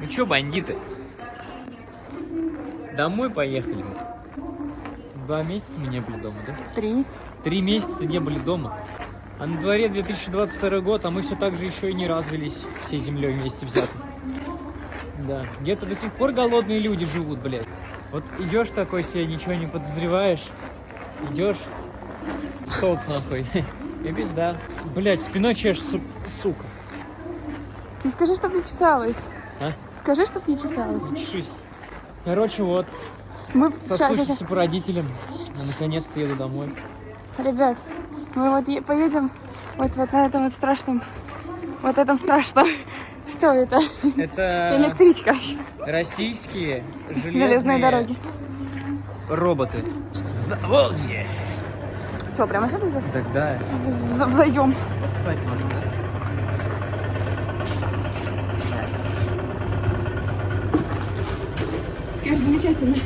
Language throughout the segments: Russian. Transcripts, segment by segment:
Ну чё, бандиты? Домой поехали. Два месяца мы не были дома, да? Три. Три месяца не были дома. А на дворе 2022 год, а мы все так же еще и не развелись всей землей вместе взяты. Да. Где-то до сих пор голодные люди живут, блядь. Вот идешь такой себе, ничего не подозреваешь. Идешь, столб нахуй. И пизда. Блядь, спиной чешешь, су- сука. Ты скажи, чтоб не чесалась. А? Скажи, чтоб не чесалась. Чешись. Короче, вот, Мы соскучился по родителям. Я наконец-то еду домой. Ребят, мы вот поедем вот, вот на этом вот страшном, вот этом страшном. Что это? Это Электричка. российские железные, Железные дороги. роботы. Заволжье. Что, прямо сюда здесь? Тогда Вз- Взойдем. ссать можно, да? Замечательно.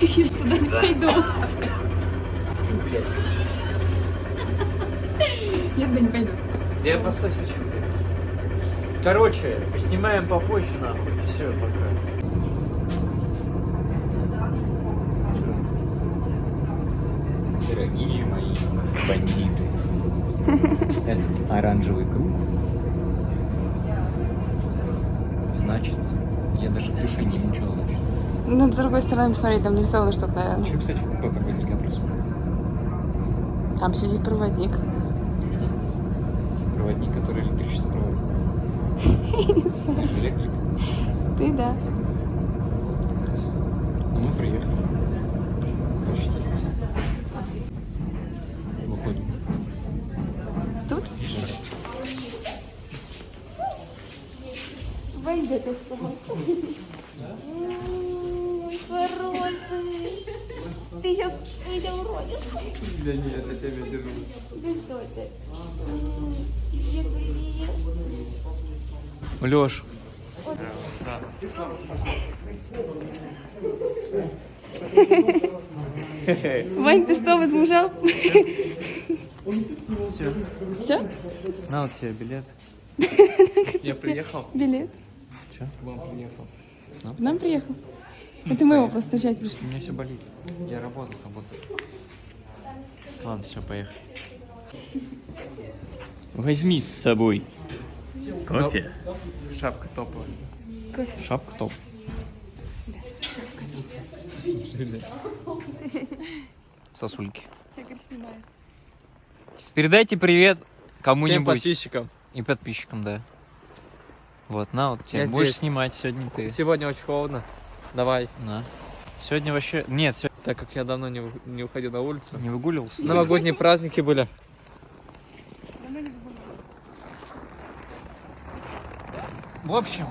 Я туда не пойду. Я туда не пойду. Я поссать хочу. Короче, снимаем попозже, нахуй. Все, пока. Дорогие мои бандиты. Это оранжевый круг. Значит, я даже в душе не мучил, значит. Ну, с другой стороны, посмотреть, там нарисовано что-то, наверное. Еще, кстати, в купе проводника просмотрел. Там сидит проводник. Проводник, который электричество проводит. Я же электрик. Ты, да. Ну, мы приехали. Почти. Войдет Хороший. Ты сейчас меня уродишь. Да нет, я тебя держу. Да что ты? Привет, привет. Леш. Вань, ты что, возмужал? Все. Все? На вот тебе билет. Я приехал. Билет. Че? К вам приехал. К нам приехал. Это мы его встречать У пришли. меня все болит. Я работал, работал. Ладно, все, поехали. Возьми с собой. Кофе. Шапка топовая. Кофе. Шапка топ. Сосульки. Я как снимаю. Передайте привет Всем кому-нибудь. подписчикам. И подписчикам, да. Вот, на, вот тебе Я будешь здесь. снимать сегодня ты. Сегодня очень холодно. Давай. На. Сегодня вообще... Нет, сегодня Так как я давно не, не уходил на улицу. не выгуливался. Новогодние праздники были. В общем,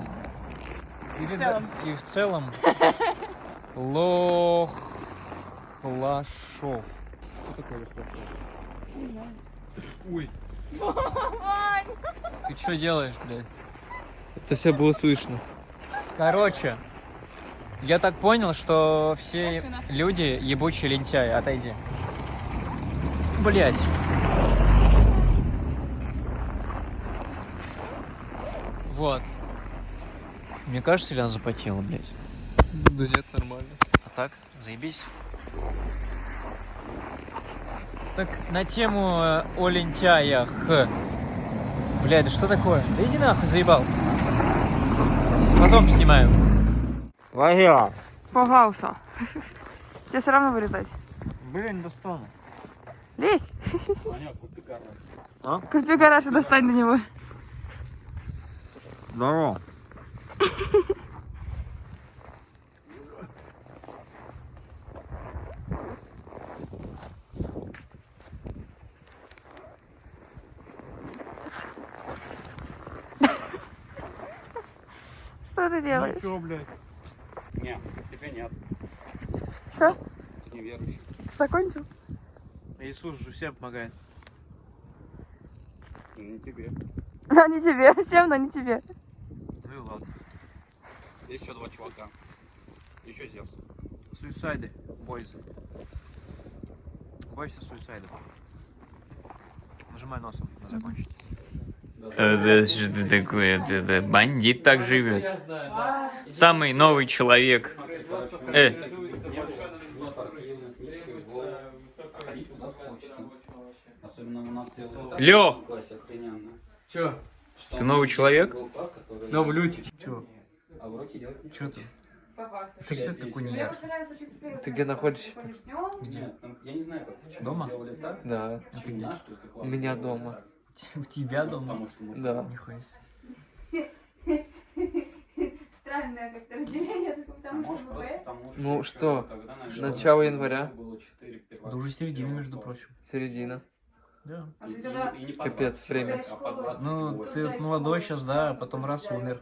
и в целом, Лох... Лашов. Что такое Лешов? Ой. Ты что делаешь, блядь? Это все было слышно. Короче, я так понял, что все нахуй. люди ебучие лентяи. Отойди. Блять. Вот. Мне кажется, или она запотела, блядь? Да нет, нормально. А так, заебись. Так, на тему э, о лентяях. Блядь, да что такое? Да иди нахуй, заебал. Потом снимаю. Лагерь. Погался. Тебе все равно вырезать. Блин, достану. Лезь. А? Купи гараж и достань до него. Здорово. Что ты делаешь? чё, блядь? Не, тебе нет. Что? Ты неверующий. Ты закончил? Иисус же всем помогает. Ну, Не тебе. А не тебе. Всем, но не тебе. Ну и ладно. Есть еще два чувака. Еще Зевс. Суицайды, бойся. Бойся суицидов. Нажимай носом закончить. Это что такое? Это бандит так живет. Самый новый человек. Э, Особенно у нас делают Лех. Чё? ты новый человек? А уроке делать ничего. Чё ты? Папа. Что свет такой не Ты где начнём. Нет, там, я не знаю, как. Дома? Да. У меня дома. У тебя дома? Потому что мы Да. Нихуя себе. Странное как-то разделение, только А потому может, что что Ну что, тогда, начало января. было четыре первых- Да уже середина, между прочим. Середина. Да. А И- и- не Капец, 20 время. а по 20 Ну, ты вот молодой сейчас, да, а потом раз умер.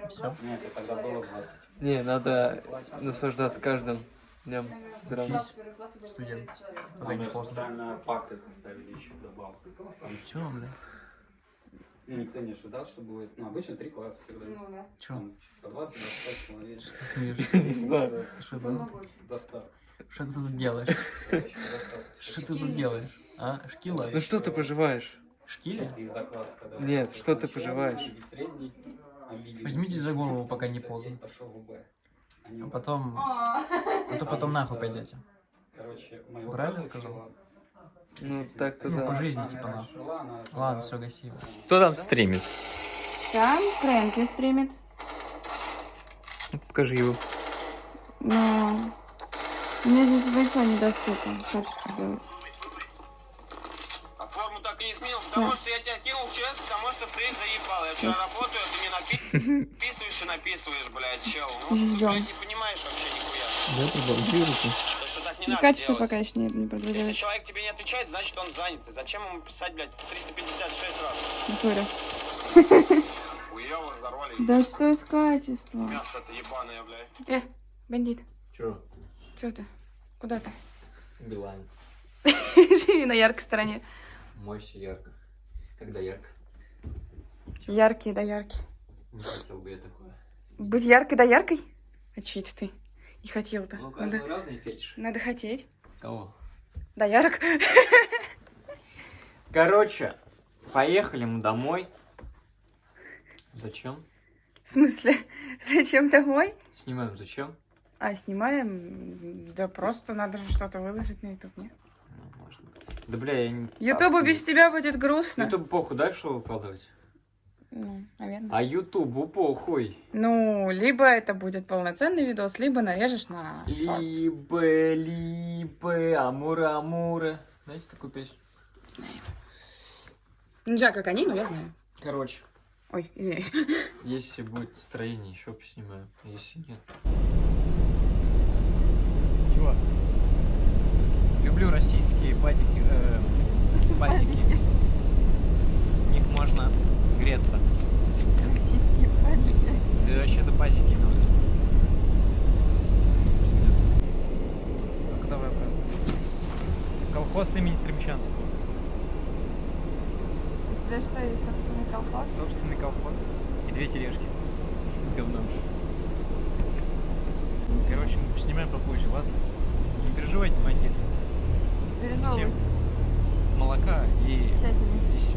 Класса, Нет, это тогда было 20. Не, надо наслаждаться каждым днем. По Студент. 30 человек. Пока не специально пакты поставили еще добавку. Там, Чё, бля? ну, никто не ожидал, что будет. Ну, обычно три класса всегда. Ну да. Чё? Там по 20-25 человек. Ты смеешься? Не знаю. Ты Что Было ты- больше. Достав. что ты тут делаешь? Что ты тут делаешь? А? Шкила? Ну что ты поживаешь? Шкиля? Из-за класса, когда Нет, что ты поживаешь? обиделись. Возьмитесь за голову, пока не поздно. А в- потом... А, то потом нахуй пойдете. Короче, Правильно сказал? Ну так-то Ну, по да. жизни, Она типа, нахуй. Ладно, все, гаси. Кто там стримит? Там Фрэнки стримит. Покажи его. Но... У меня здесь Wi-Fi недоступен. Хочется сделать. Форму так и не сменил, потому что я тебя кинул в ЧС, потому что ты заебал. Я вчера работаю, ты мне напи- написываешь и написываешь, блядь, чел. Ну, ты, блядь, не понимаешь вообще нихуя. Что так не Ну, качество делать. пока еще не, не Если продвигается. человек тебе не отвечает, значит он занят. Зачем ему писать, блядь, 356 раз? Натуре. Да что с качеством? Мясо это ебаное, блядь. Э, бандит, Чё? что ты? Куда ты? Билайн. Живи на яркой стороне. Мойся ярко. Когда ярко. Яркий да яркий. Не хотел бы я такое. Быть яркой да яркой? А это ты? Не хотел-то. Ну, Надо, каждый разный фетиш. надо хотеть. Кого? Да ярок. Короче, поехали мы домой. Зачем? В смысле? Зачем домой? Снимаем зачем? А, снимаем? Да просто надо же что-то выложить на YouTube, нет? Да бля, я не... Ютубу без тебя будет грустно. Ютуб похуй, дальше выкладывать? Ну, наверное. А Ютубу похуй. Ну, либо это будет полноценный видос, либо нарежешь на шортс. Либо, либо, амура, амура. Знаете такую песню? Ну, я как они, но я знаю. Короче, Ой, извиняюсь. если будет настроение, еще поснимаю. А Если нет. Чего? Люблю российские патики, э, патики. В них можно греться. Да вообще-то патики надо. Пиздец. Ну-ка давай, брат. Колхоз имени Стремчанского. У тебя что, есть собственный колхоз? Собственный колхоз. И две тележки с говном. Короче, снимаем попозже, ладно? Не переживайте, бандит. Всем молока и, и все.